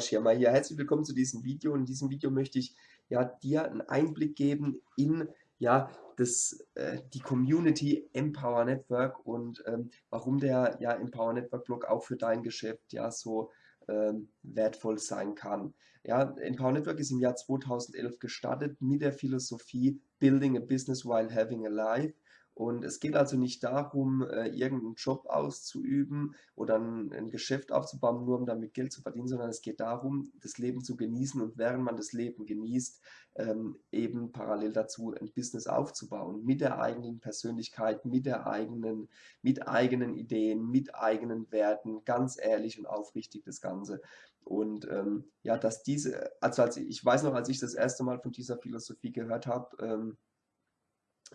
Schirmer hier. Herzlich willkommen zu diesem Video. In diesem Video möchte ich ja, dir einen Einblick geben in ja, das, äh, die Community Empower Network und ähm, warum der ja, Empower Network Blog auch für dein Geschäft ja so ähm, wertvoll sein kann. Ja, Empower Network ist im Jahr 2011 gestartet mit der Philosophie Building a Business while having a life. Und es geht also nicht darum, äh, irgendeinen Job auszuüben oder ein, ein, Geschäft aufzubauen, nur um damit Geld zu verdienen, sondern es geht darum, das Leben zu genießen und während man das Leben genießt, ähm, eben parallel dazu ein Business aufzubauen, mit der eigenen Persönlichkeit, mit der eigenen, mit eigenen Ideen, mit eigenen Werten, ganz ehrlich und aufrichtig das Ganze. Und ähm, ja, dass diese, also als ich, weiß noch, als ich das erste Mal von dieser Philosophie gehört habe, ähm,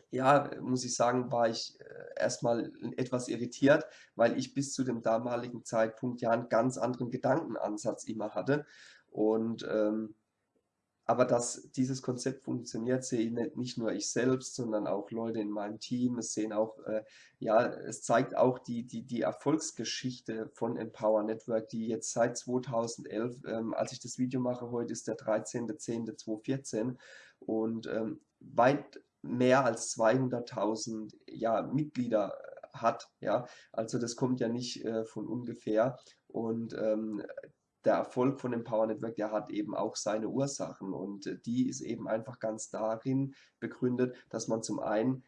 ja, muss ich sagen, war ich äh, erstmal etwas irritiert, weil ich bis zu dem damaligen Zeitpunkt ja einen ganz anderen Gedankenansatz immer hatte. Und ähm, aber dass dieses Konzept funktioniert, sehe ich nicht, nur ich selbst, sondern auch Leute in meinem Team. Es sehen auch, äh, ja, es zeigt auch die, die, die Erfolgsgeschichte von Empower Network, die jetzt seit 2011, ähm, als ich das Video mache, heute ist der 13.10.2014 und ähm, weit mehr als 200.000 ja, Mitglieder hat. Ja? Also das kommt ja nicht äh, von ungefähr. Und ähm, der Erfolg von Empower Network, der hat eben auch seine Ursachen und äh, die ist eben einfach ganz darin begründet, dass man zum einen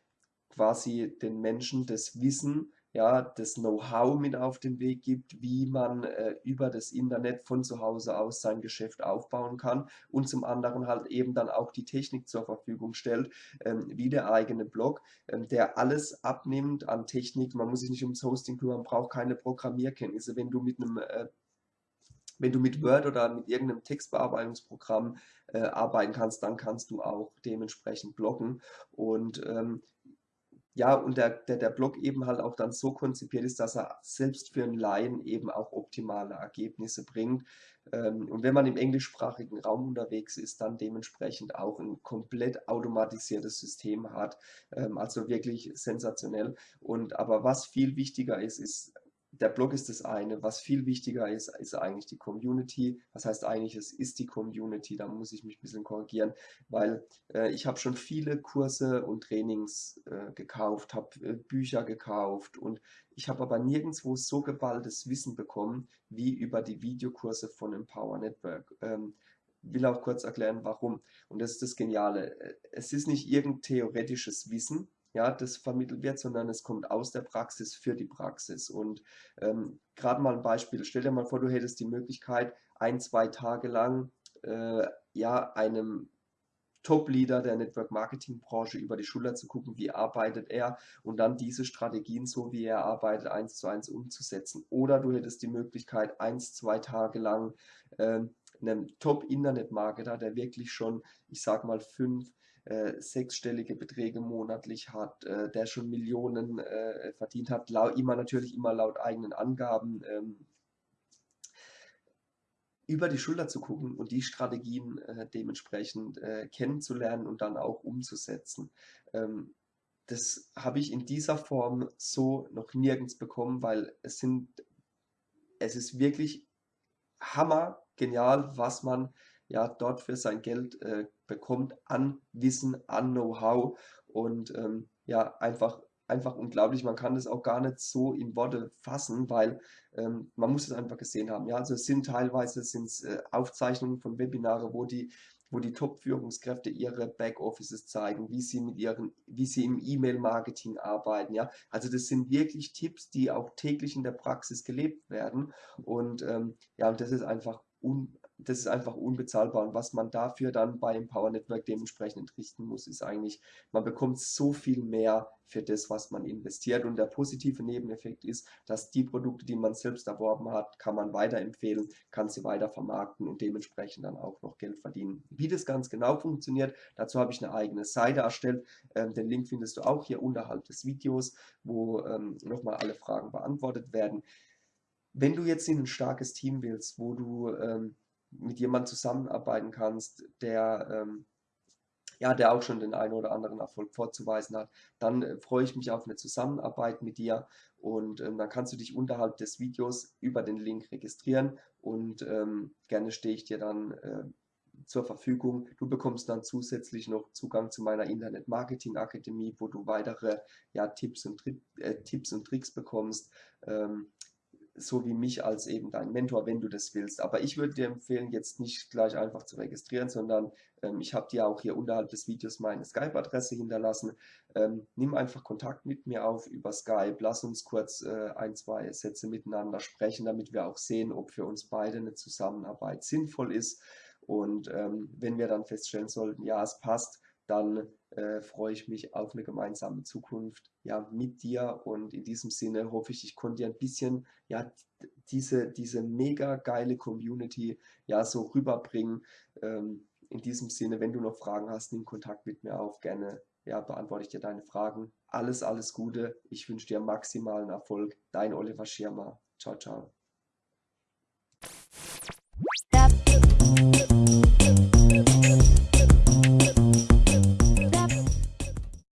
quasi den Menschen das Wissen ja, das Know-how mit auf den Weg gibt, wie man äh, über das Internet von zu Hause aus sein Geschäft aufbauen kann und zum anderen halt eben dann auch die Technik zur Verfügung stellt, ähm, wie der eigene Blog, ähm, der alles abnimmt an Technik. Man muss sich nicht ums Hosting kümmern, braucht keine Programmierkenntnisse. Wenn du mit einem äh, wenn du mit Word oder mit irgendeinem Textbearbeitungsprogramm äh, arbeiten kannst, dann kannst du auch dementsprechend bloggen. Und ähm, ja, und der, der, der Blog eben halt auch dann so konzipiert ist, dass er selbst für einen Laien eben auch optimale Ergebnisse bringt. Ähm, und wenn man im englischsprachigen Raum unterwegs ist, dann dementsprechend auch ein komplett automatisiertes System hat. Ähm, also wirklich sensationell. Und aber was viel wichtiger ist, ist der Blog ist das eine. Was viel wichtiger ist, ist eigentlich die Community. Was heißt eigentlich, es ist die Community. Da muss ich mich ein bisschen korrigieren, weil äh, ich habe schon viele Kurse und Trainings äh, gekauft, habe äh, Bücher gekauft und ich habe aber nirgendwo so geballtes Wissen bekommen wie über die Videokurse von Empower Network. Ähm, will auch kurz erklären, warum. Und das ist das Geniale. Äh, es ist nicht irgendein theoretisches Wissen, ja, das vermittelt wird, sondern es kommt aus der Praxis für die Praxis. Und ähm, gerade mal ein Beispiel, stell dir mal vor, du hättest die Möglichkeit, ein, zwei Tage lang äh, ja, einem Top-Leader der Network-Marketing-Branche über die Schulter zu gucken, wie arbeitet er und dann diese Strategien, so wie er arbeitet, eins zu eins umzusetzen. Oder du hättest die Möglichkeit, eins, zwei Tage lang äh, einem Top-Internet-Marketer, der wirklich schon, ich sag mal, fünf, äh, sechsstellige Beträge monatlich hat, äh, der schon Millionen äh, verdient hat, immer natürlich immer laut eigenen Angaben, ähm, über die Schulter zu gucken und die Strategien äh, dementsprechend äh, kennenzulernen und dann auch umzusetzen. Ähm, das habe ich in dieser Form so noch nirgends bekommen, weil es sind, es ist wirklich hammer genial, was man ja dort für sein Geld äh, bekommt an Wissen, an Know-how und ähm, ja, einfach, einfach unglaublich. Man kann das auch gar nicht so in Worte fassen, weil ähm, man muss es einfach gesehen haben. Ja, also es sind teilweise sind's, äh, Aufzeichnungen von Webinare, wo die wo die Top-Führungskräfte ihre Backoffices zeigen, wie sie mit ihren, wie sie im E-Mail-Marketing arbeiten, ja. Also das sind wirklich Tipps, die auch täglich in der Praxis gelebt werden und ähm, ja, und das ist einfach un, das ist einfach unbezahlbar. Und was man dafür dann bei Empower Network dementsprechend entrichten muss, ist eigentlich, man bekommt so viel mehr für das, was man investiert. Und der positive Nebeneffekt ist, dass die Produkte, die man selbst erworben hat, kann man weiterempfehlen, kann sie weiter vermarkten und dementsprechend dann auch noch Geld verdienen. Wie das ganz genau funktioniert, dazu habe ich eine eigene Seite erstellt. Ähm, den Link findest du auch hier unterhalb des Videos, wo ähm, nochmal alle Fragen beantwortet werden. Wenn du jetzt in ein starkes Team willst, wo du ähm, mit jemandem zusammenarbeiten kannst, der ähm, ja, der auch schon den einen oder anderen Erfolg vorzuweisen hat, dann äh, freue ich mich auf eine Zusammenarbeit mit dir und ähm, dann kannst du dich unterhalb des Videos über den Link registrieren und ähm, gerne stehe ich dir dann äh, zur Verfügung. Du bekommst dann zusätzlich noch Zugang zu meiner Internet Marketing Akademie, wo du weitere ja, Tipps, und, äh, Tipps und Tricks bekommst. So wie mich als eben dein Mentor, wenn du das willst. Aber ich würde dir empfehlen, jetzt nicht gleich einfach zu registrieren, sondern ähm, ich habe dir auch hier unterhalb des Videos meine Skype-Adresse hinterlassen. Ähm, nimm einfach Kontakt mit mir auf über Skype. Lass uns kurz äh, ein, zwei Sätze miteinander sprechen, damit wir auch sehen, ob für uns beide eine Zusammenarbeit sinnvoll ist. Und ähm, wenn wir dann feststellen sollten, ja, es passt, dann äh, freue ich mich auf eine gemeinsame Zukunft ja, mit dir. Und in diesem Sinne hoffe ich, ich konnte dir ein bisschen ja, diese, diese mega geile Community ja so rüberbringen. Ähm, in diesem Sinne, wenn du noch Fragen hast, nimm Kontakt mit mir auf. Gerne ja, beantworte ich dir deine Fragen. Alles, alles Gute. Ich wünsche dir maximalen Erfolg. Dein Oliver Schirmer. Ciao, ciao.